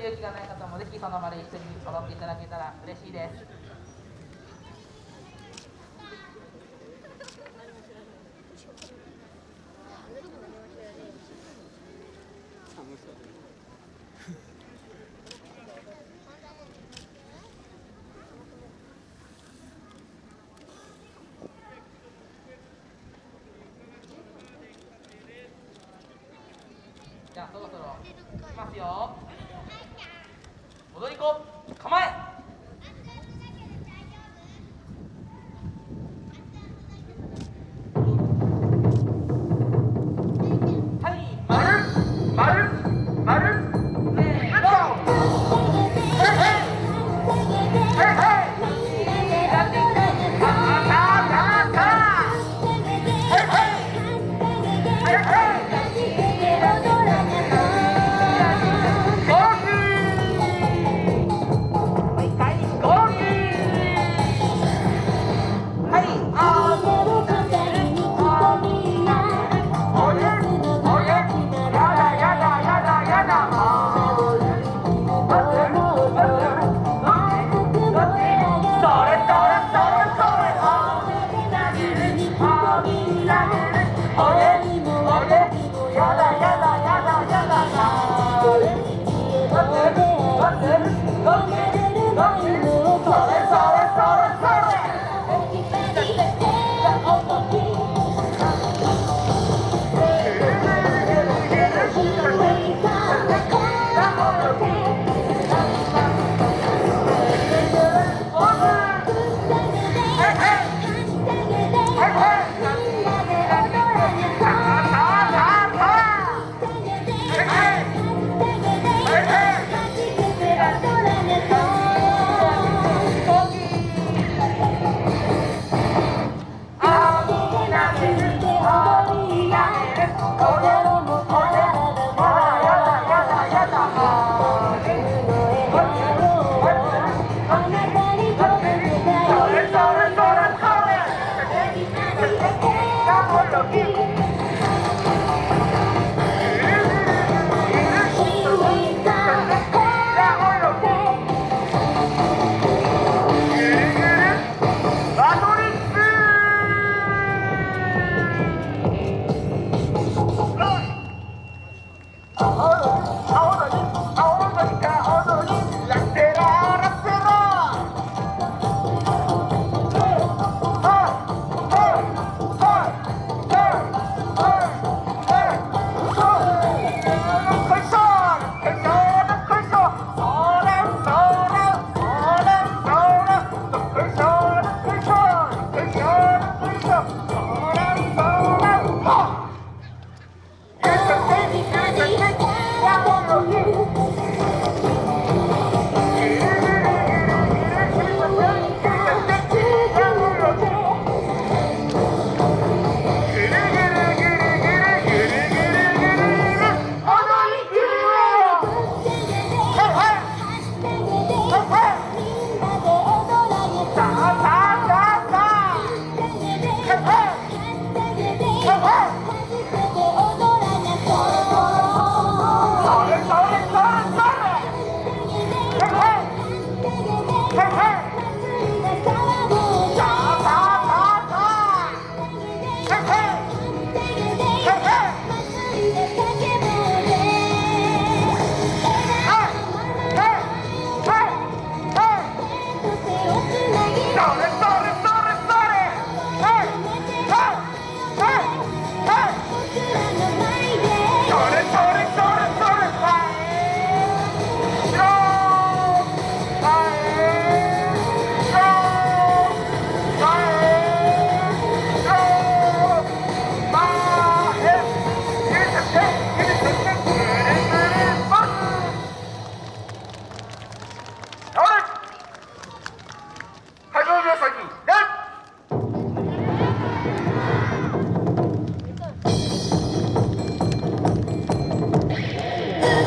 勇気がない方もぜひその場で一緒に踊っていただけたら嬉しいです。ゃんそろそろいきますよ。戻り子構え。Jacob.